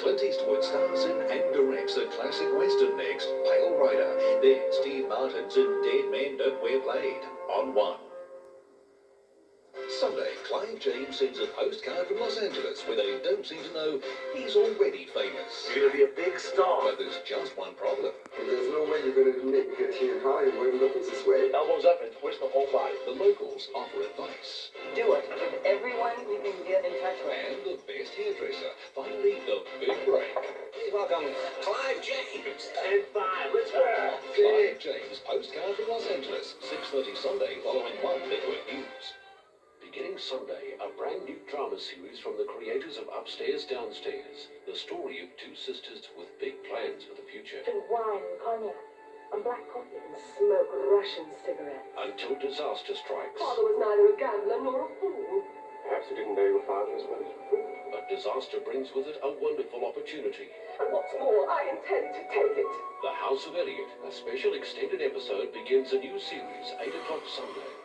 Clint Eastwood stars in and directs the classic western next, Pale Rider. Then Steve Martin's in Dead Men Don't Wear Plaid on One. Sunday, Clive James sends a postcard from Los Angeles where they don't seem to know he's already famous. You're gonna be a big star. But there's just one problem. There's no way you're going to make it here high when looking this way. Elbows up and twist the whole body. The locals offer advice. Do it with everyone we can get in touch with. And the best hairdresser. Finally, the big break. Please welcome Clive James. And five, let's go. Clive James, postcard from Los Angeles. 6.30 Sunday following One Network News. Beginning Sunday, a brand new drama series from the creators of Upstairs Downstairs. The story of two sisters with big plans for the future. and wine and cognac and black coffee and smoke Russian cigarettes. Until disaster strikes. Father was neither a gambler nor a fool. Your father as well as your fool. But disaster brings with it a wonderful opportunity. And what's more, I intend to take it. The House of Eliott, a special extended episode, begins a new series, 8 o'clock Sunday.